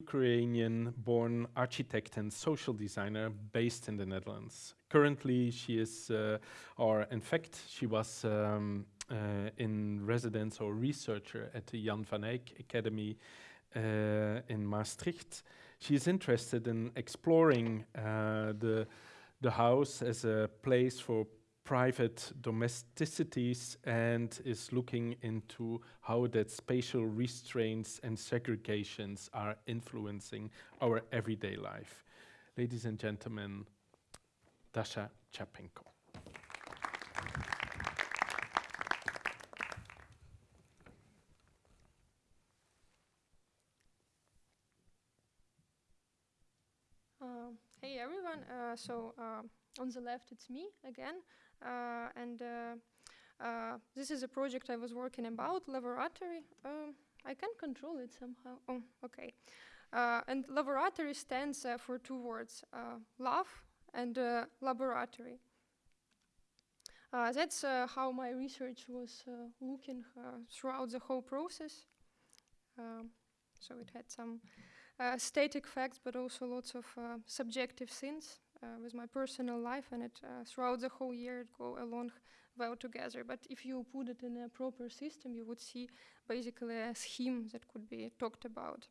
Ukrainian-born architect and social designer based in the Netherlands. Currently, she is, uh, or in fact, she was um, uh, in residence or researcher at the Jan van Eyck Academy uh, in Maastricht. She is interested in exploring uh, the, the house as a place for private domesticities and is looking into how that spatial restraints and segregations are influencing our everyday life. Ladies and gentlemen, Dasha Chapenko. Uh, hey everyone, uh, so uh, on the left it's me again, and uh, uh, this is a project I was working about, laboratory. Um, I can control it somehow. Oh, okay. and laboratory stands for two words, love and laboratory. that's how my research was looking throughout the whole process. Um, so it had some uh, static facts, but also lots of uh, subjective things uh, with my personal life, and it throughout the whole year it go along well together. But if you put it in a proper system, you would see basically a scheme that could be talked about.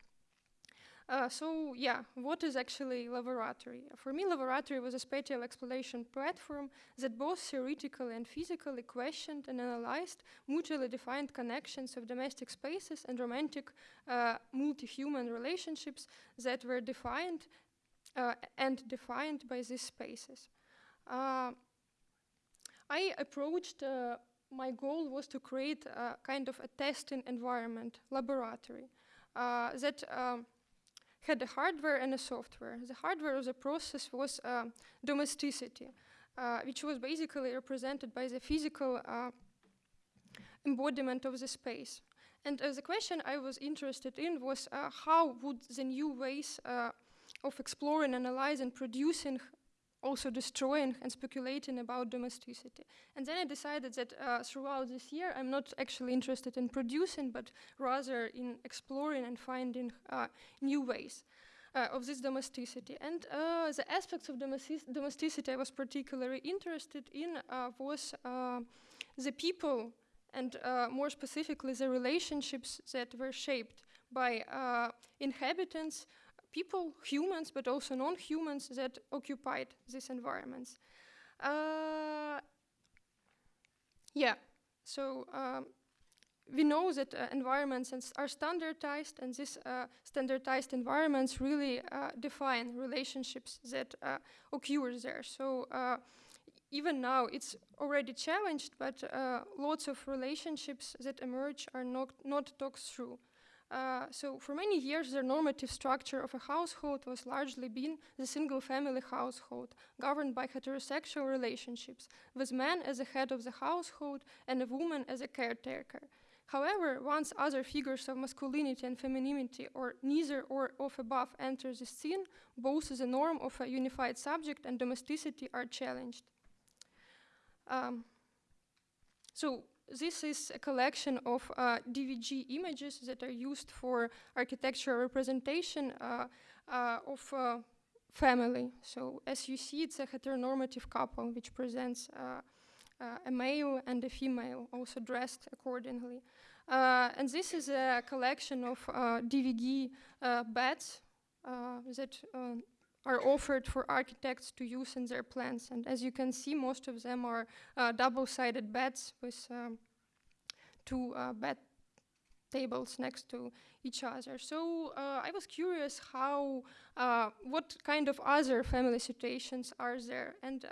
Uh, so yeah, what is actually laboratory? For me, laboratory was a spatial exploration platform that both theoretically and physically questioned and analyzed mutually defined connections of domestic spaces and romantic uh, multi-human relationships that were defined uh, and defined by these spaces. Uh, I approached uh, my goal was to create a kind of a testing environment, laboratory, uh, that um, had a hardware and a software. The hardware of the process was uh, domesticity, uh, which was basically represented by the physical embodiment of the space. And the question I was interested in was how would the new ways of exploring, analyzing, producing also destroying and speculating about domesticity. And then I decided that uh, throughout this year, I'm not actually interested in producing, but rather in exploring and finding uh, new ways. Uh, of this domesticity. And uh, the aspects of domestic domesticity I was particularly interested in uh, was uh, the people and more specifically the relationships that were shaped by inhabitants people, humans, but also non-humans that occupied these environments. Uh, yeah, so um, we know that uh, environments are standardized and these uh, standardized environments really uh, define relationships that uh, occur there. So uh, even now it's already challenged, but lots of relationships that emerge are not, not talked through. Uh, so for many years, the normative structure of a household was largely been the single-family household, governed by heterosexual relationships, with man as the head of the household and a woman as a caretaker. However, once other figures of masculinity and femininity, or neither or of above, enter the scene, both the norm of a unified subject and domesticity are challenged. Um, so this is a collection of uh, DVG images that are used for architectural representation uh, uh, of uh, family. So as you see, it's a heteronormative couple which presents a male and a female, also dressed accordingly. and this is a collection of DVG beds that are offered for architects to use in their plans. And as you can see, most of them are uh, double-sided beds with um, two uh, bed tables next to each other. So uh, I was curious how, uh, what kind of other family situations are there? And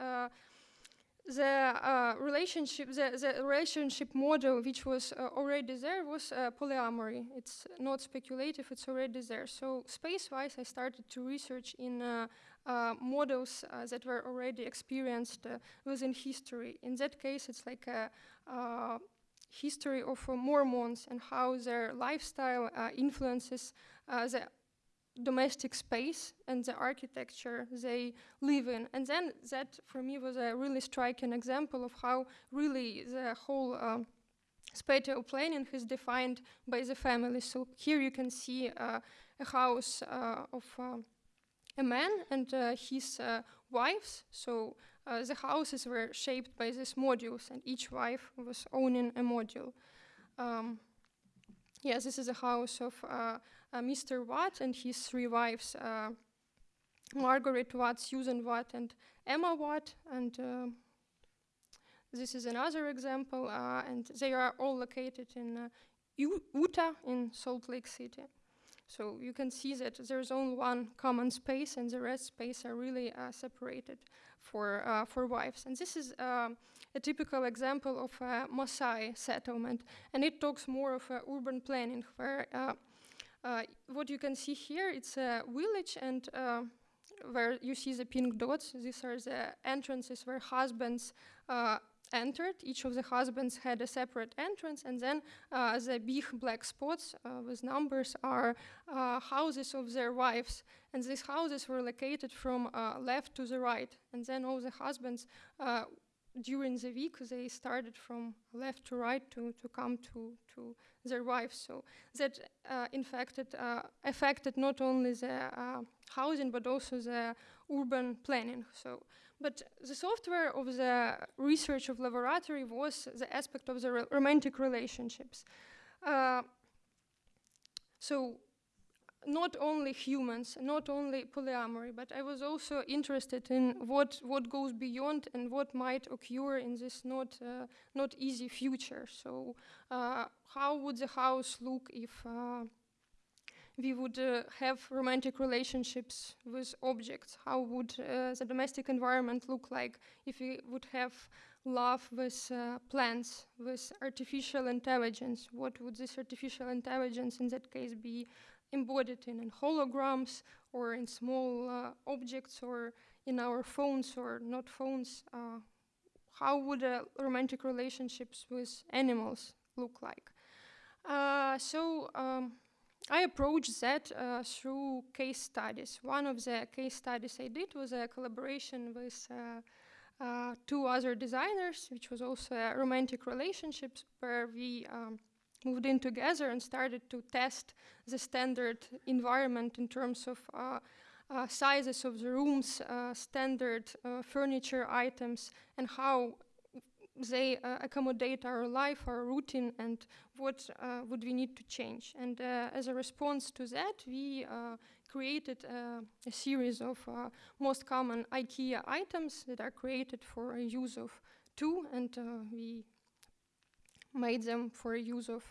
the uh, relationship, the, the, relationship model which was uh, already there was uh, polyamory. It's not speculative, it's already there. So space-wise, I started to research in uh, uh, models uh, that were already experienced within history. In that case, it's like a history of Mormons and how their lifestyle influences the domestic space and the architecture they live in. And then that for me was a really striking example of how really the whole um, spatial planning is defined by the family. So here you can see uh, a house uh, of uh, a man and uh, his wives. So the houses were shaped by these modules, and each wife was owning a module. Um, yes, this is a house of Mr. Watt and his three wives. Margaret Watt, Susan Watt, and Emma Watt, and uh, this is another example, uh, and they are all located in uh, Utah in Salt Lake City. So you can see that there's only one common space and the rest space are really uh, separated for, uh, for wives. And this is um, a typical example of a Maasai settlement. And it talks more of uh, urban planning where uh, what you can see here, it's a village and where you see the pink dots, these are the entrances where husbands uh, entered. Each of the husbands had a separate entrance, and then uh, the big black spots uh, with numbers are uh, houses of their wives. And these houses were located from uh, left to the right. And then all the husbands, uh, during the week, they started from left to right to, to come to, to their wives. So that uh, infected, affected not only the housing, but also the urban planning. So but the software of the research of laboratory was the aspect of the romantic relationships. Uh, so not only humans, not only polyamory, but I was also interested in what, what goes beyond and what might occur in this not, uh, not easy future. So uh, how would the house look if uh, we would uh, have romantic relationships with objects? How would uh, the domestic environment look like if we would have love with uh, plants, with artificial intelligence? What would this artificial intelligence in that case be embodied in, in holograms or in small uh, objects or in our phones or not phones? Uh, how would uh, romantic relationships with animals look like? so um, I approached that uh, through case studies. One of the case studies I did was a collaboration with uh, uh, two other designers, which was also a romantic relationship where we um, moved in together and started to test the standard environment in terms of uh, uh, sizes of the rooms, uh, standard furniture items, and how they uh, accommodate our life, our routine, and what uh, would we need to change. And uh, as a response to that, we uh, created uh, a series of uh, most common IKEA items that are created for a use of two, and we made them for use of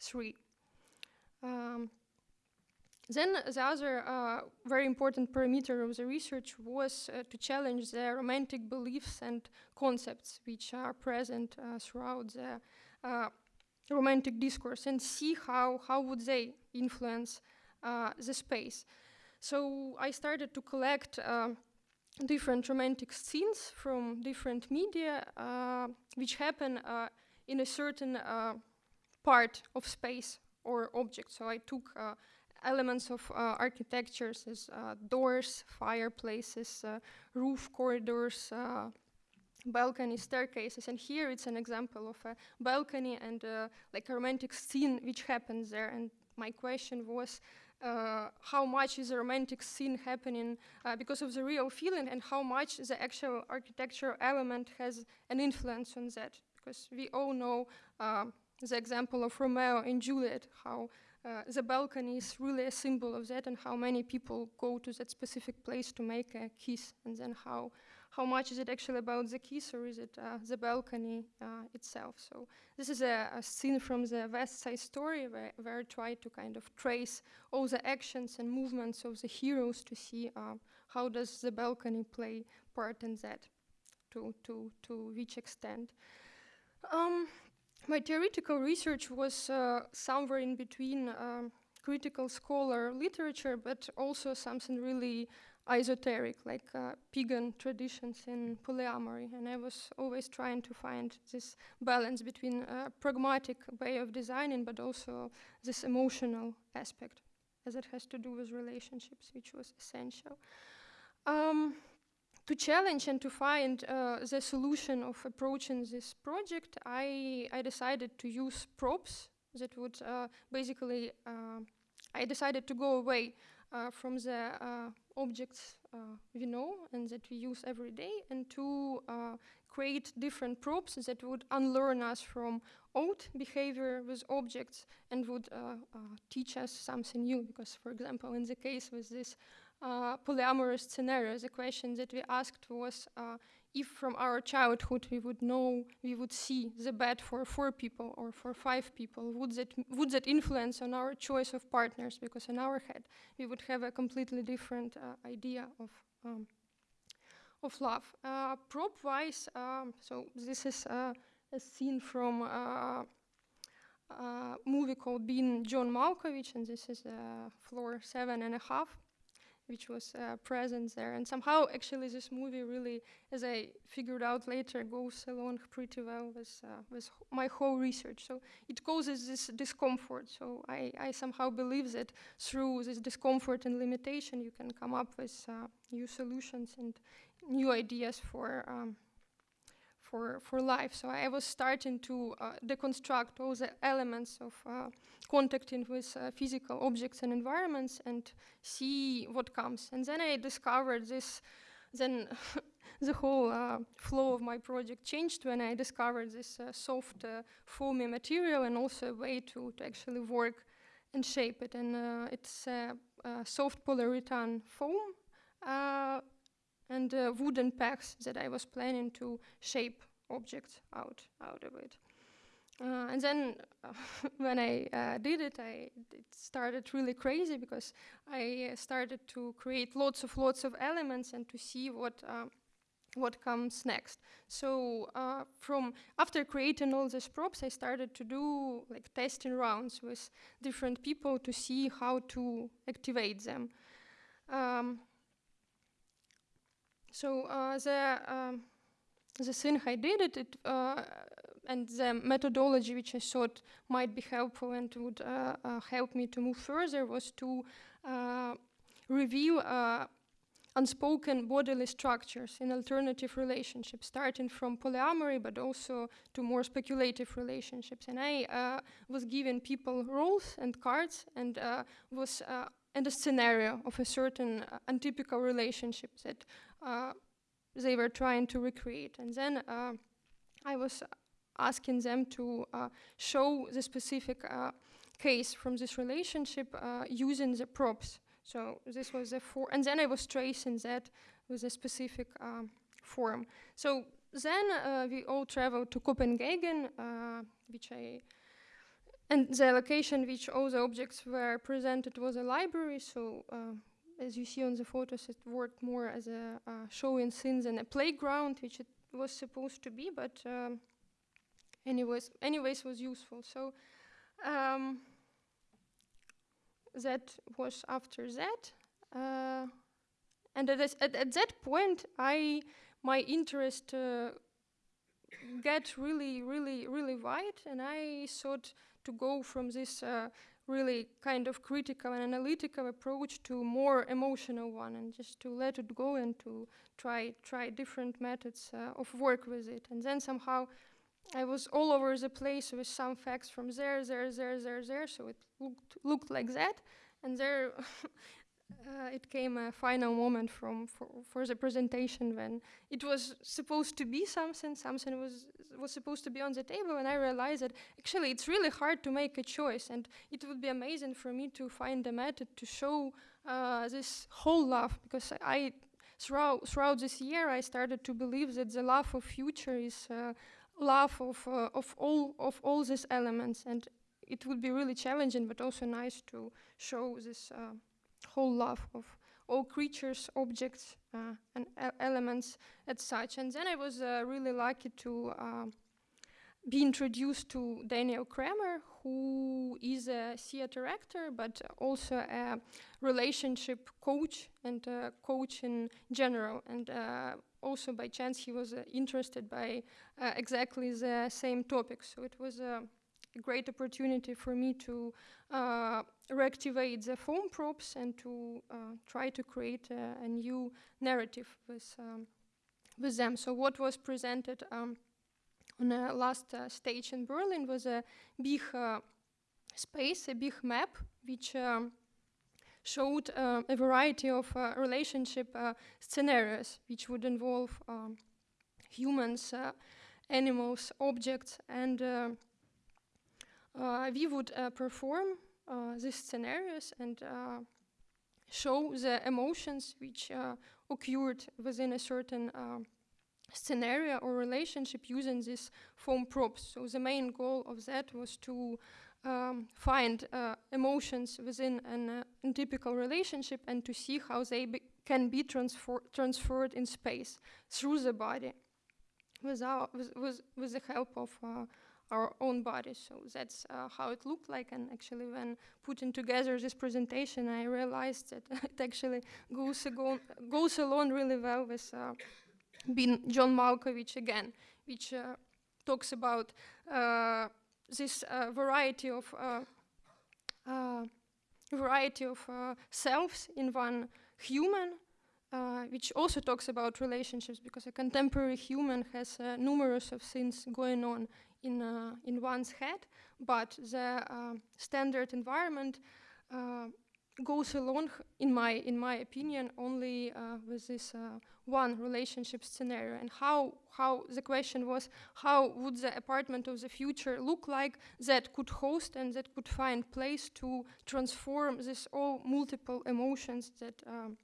three. Um, then the other uh, very important parameter of the research was uh, to challenge the romantic beliefs and concepts which are present uh, throughout the uh, romantic discourse and see how, how would they influence uh, the space. So I started to collect uh, different romantic scenes from different media which happen in a certain part of space or object. So I took elements of uh, architectures as uh, doors, fireplaces, uh, roof corridors, balcony staircases. And here it's an example of a balcony and uh, like a romantic scene which happens there. And my question was uh, how much is a romantic scene happening uh, because of the real feeling? And how much the actual architectural element has an influence on that because we all know the example of Romeo and Juliet how uh, the balcony is really a symbol of that and how many people go to that specific place to make a kiss and then how how much is it actually about the kiss or is it uh, the balcony uh, itself. So this is a, a, scene from the west side story where, where, i try to kind of trace all the actions and movements of the heroes to see uh, how does the balcony play part in that to to to which extent um, my theoretical research was uh, somewhere in between um, critical scholar literature, but also something really esoteric, like uh, pagan traditions in polyamory. And I was always trying to find this balance between a pragmatic way of designing, but also this emotional aspect, as it has to do with relationships, which was essential. Um, to challenge and to find uh, the solution of approaching this project, I, I decided to use props that would uh, basically uh, I decided to go away uh, from the uh, objects uh, we know and that we use every day and to create different props that would unlearn us from old behavior with objects and would teach us something new. Because, for example, in the case with this polyamorous scenario, the question that we asked was uh, if from our childhood we would know, we would see the bed for four people or for five people, would that, would that influence on our choice of partners? Because in our head, we would have a completely different uh, idea of um, of love. Uh, prop-wise, um, so this is uh, a scene from a movie called Being John Malkovich, and this is floor seven and a half which was uh, present there. And somehow, actually, this movie really, as I figured out later, goes along pretty well with, uh, with my whole research. So it causes this discomfort. So I, I somehow believe that through this discomfort and limitation, you can come up with uh, new solutions and new ideas for um, for, for life. So I was starting to uh, deconstruct all the elements of uh, contacting with uh, physical objects and environments and see what comes. And then I discovered this, then the whole uh, flow of my project changed when I discovered this uh, soft foamy material and also a way to, to actually work and shape it. And it's soft polyurethane foam and uh, wooden pegs that I was planning to shape objects out out of it. Uh, and then uh, when I uh, did it, I it started really crazy because I started to create lots of lots of elements and to see what uh, what comes next. So uh, from after creating all these props, I started to do like testing rounds with different people to see how to activate them. Um, so uh, the the thing I did it, it uh, and the methodology which I thought might be helpful and would uh, uh, help me to move further was to uh, review uh, unspoken bodily structures in alternative relationships, starting from polyamory, but also to more speculative relationships. And I uh, was giving people roles and cards and was in a scenario of a certain untypical relationship that uh, they were trying to recreate. And then uh, I was asking them to uh, show the specific case from this relationship using the props. So this was a four, and then I was tracing that with a specific form. So then uh, we all traveled to Copenhagen, uh, which I, and the location which all the objects were presented was a library. So uh, as you see on the photos, it worked more as a uh, showing scenes and a playground, which it was supposed to be, but um, anyways, anyways was useful. So um, that was after that, uh, and at, at, at, that point, I my interest uh, get really, really, really wide, and I thought to go from this uh, really kind of critical and analytical approach to more emotional one and just to let it go and to try try different methods uh, of work with it. And then somehow I was all over the place with some facts from there there there there there. So it looked looked like that. And there uh, it came a final moment from for, for the presentation when it was supposed to be something something was was supposed to be on the table and i realized that actually it's really hard to make a choice and it would be amazing for me to find a method to show uh, this whole love because i throughout throughout this year i started to believe that the love of future is uh, love of uh, of all of all these elements and it would be really challenging but also nice to show this uh, whole love of all creatures, objects, uh, and elements as such. And then I was uh, really lucky to uh, be introduced to Daniel Kramer, who is a theater actor, but also a relationship coach and a coach in general. And uh, also by chance, he was uh, interested by uh, exactly the same topic. So it was a great opportunity for me to uh, reactivate the foam props and to uh, try to create a, a, new narrative with, um, with them. So what was presented um, on the last uh, stage in Berlin was a big uh, space, a big map, which um, showed uh, a variety of uh, relationship uh, scenarios, which would involve um, humans, uh, animals, objects, and uh, uh, we would uh, perform uh, these scenarios and uh, show the emotions which uh, occurred within a certain uh, scenario or relationship using these foam props. So the main goal of that was to um, find uh, emotions within an uh, untypical relationship and to see how they be can be transfer transferred in space through the body without, with, with, with the help of uh, our own body. So that's uh, how it looked like. And actually, when putting together this presentation, I realized that it actually goes, ago, goes along really well with uh, being John Malkovich again, which uh, talks about uh, this uh, variety of uh, variety of selves in one human, which also talks about relationships because a contemporary human has uh, numerous of things going on in uh, in one's head, but the uh, standard environment uh, goes along, in my in my opinion, only uh, with this uh, one relationship scenario. And how how the question was, how would the apartment of the future look like that could host and that could find place to transform this all multiple emotions that. Um,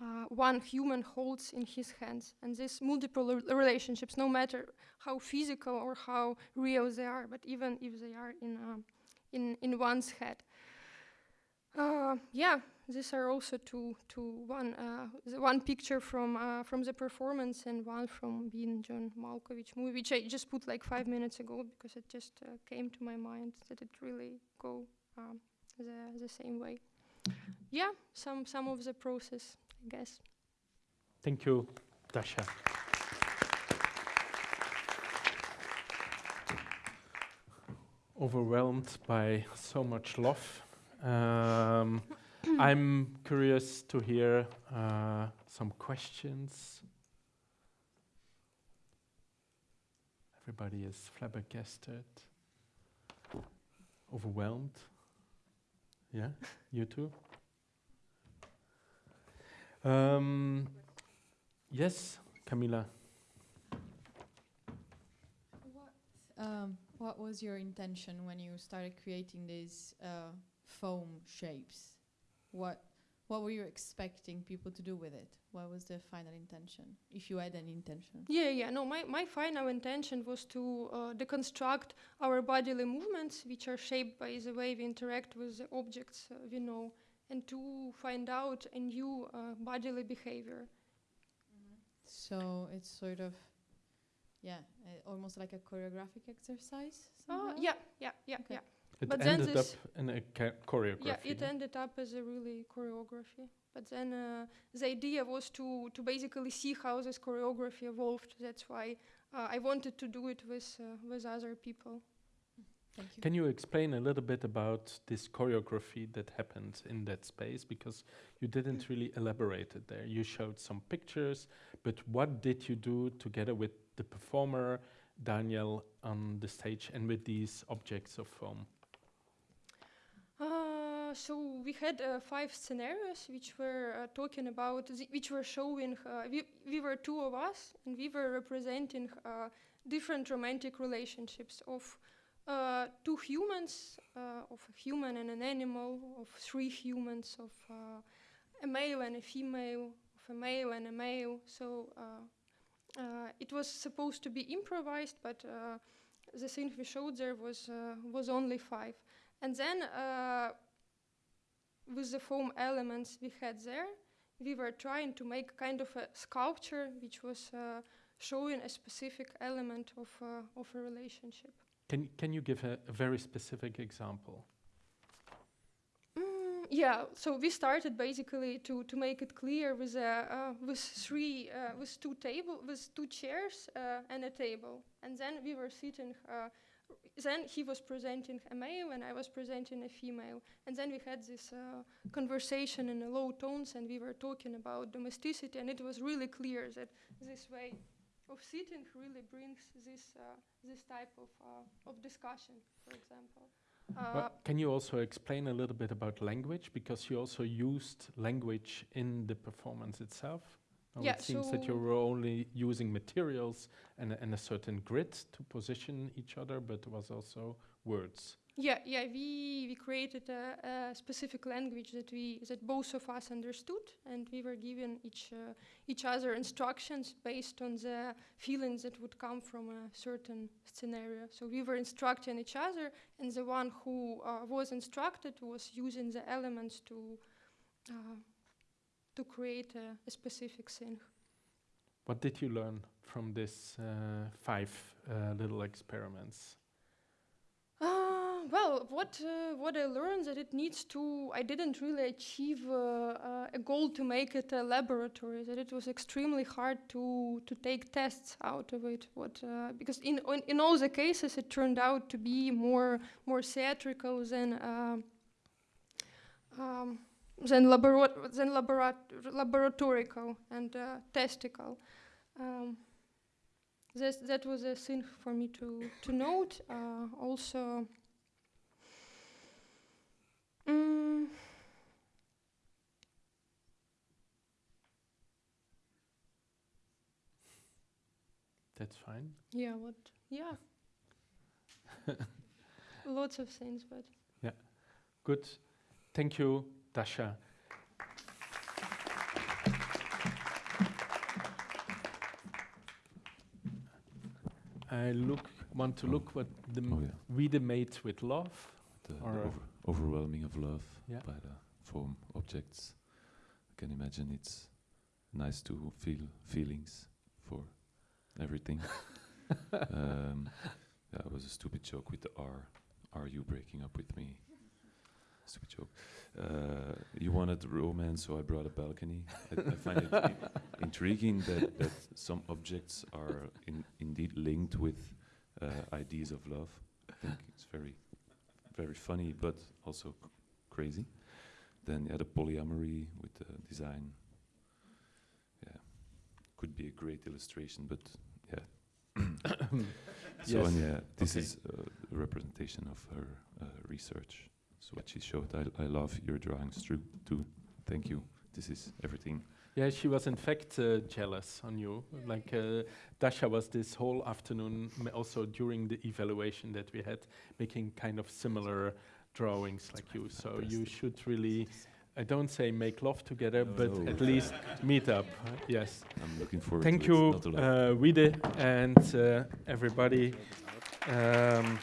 uh, one human holds in his hands. And these multiple relationships, no matter how physical or how real they are, but even if they are in, um, in, in one's head. Uh, yeah, these are also two, two one, uh, the one picture from, uh, from the performance and one from being John Malkovich movie, which I just put like five minutes ago because it just uh, came to my mind that it really go um, the, the same way. Yeah, some, some of the process I guess. Thank you, Dasha. Overwhelmed by so much love. Um, I'm curious to hear uh, some questions. Everybody is flabbergasted, overwhelmed. Yeah, you too? Um, yes, Camila. What, um, what was your intention when you started creating these uh, foam shapes? What what were you expecting people to do with it? What was the final intention, if you had any intention? Yeah, yeah. No, my, my final intention was to uh, deconstruct our bodily movements, which are shaped by the way we interact with the objects uh, we know, and to find out a new uh, bodily behavior. So it's sort of, yeah, uh, almost like a choreographic exercise. Uh, somehow? yeah, yeah, yeah, Okay. yeah. It But then ended up in a ca- choreography. Yeah, it no? ended up as a really choreography. But then uh, the idea was to, to basically see how this choreography evolved. That's why uh, I wanted to do it with, uh, with other people. Thank you. Can you explain a little bit about this choreography that happened in that space? Because you didn't really elaborate it there. You showed some pictures, but what did you do together with the performer, Daniel, on the stage and with these objects of foam? Uh, so we had uh, five scenarios which were uh, talking about, which were showing, uh, we, we were two of us and we were representing uh, different romantic relationships of uh, two humans, uh, of a human and an animal, of three humans, of uh, a male and a female, of a male and a male. So it was supposed to be improvised, but the thing we showed there was was only five. And then with the foam elements we had there, we were trying to make kind of a sculpture which was showing a specific element of, of a relationship. Can, can you give a, a very specific example? Mm, yeah, so we started basically to, to make it clear with a, uh, with three uh, with two table with two chairs uh, and a table, and then we were sitting. Uh, then he was presenting a male and I was presenting a female, and then we had this uh, conversation in low tones, and we were talking about domesticity, and it was really clear that this way of sitting really brings this uh, this type of uh, of discussion, for example. Uh, Well, can you also explain a little bit about language because you also used language in the performance itself? Now Yeah, it seems that you were only using materials and, and a certain grid to position each other, but there was also words. Yeah, yeah, we we created a, a specific language that we that both of us understood, and we were given each uh, each other instructions based on the feelings that would come from a certain scenario. So we were instructing each other, and the one who uh, was instructed was using the elements to uh, to create a, a specific thing. What did you learn from this uh, five uh, little experiments? Well, what uh, what I learned that it needs to. I didn't really achieve uh, uh, a goal to make it a laboratory. That it was extremely hard to to take tests out of it. What uh, because in, in in all the cases it turned out to be more more theatrical than. Uh, um, than, labora- than laborat- laboratorical and testicle. Um, that was a thing for me to, to note. Uh, also, That's fine. yeah, what? Yeah. Lots of things, but Yeah. Good. Thank you, Dasha. I look want to Oh. look what the Oh yeah, we the made with love. the, the over, overwhelming of love Yeah. by the form objects. I can imagine it's nice to feel feelings for everything. um, yeah, it was a stupid joke with the R. Are you breaking up with me? Stupid joke. Uh, you wanted romance, so I brought a balcony. I, I find it i- intriguing that, that some objects are in, indeed linked with uh, ideas of love. I think it's very, very funny, but also crazy. Then yeah, the polyamory with the design. Could be a great illustration, but yeah. so Yes. yeah, this Okay. is uh, a representation of her uh, research. So what she showed, I, I love your drawings too. Too. Thank you. This is everything. Yeah, she was in fact uh, jealous on you. Like uh, Dasha was this whole afternoon, also during the evaluation that we had, making kind of similar drawings like you. So you should really, I don't say make love together, No, but no. at least meet up. uh, Yes. I'm looking forward Thank to it. you, uh, Wiede and uh, everybody. Um,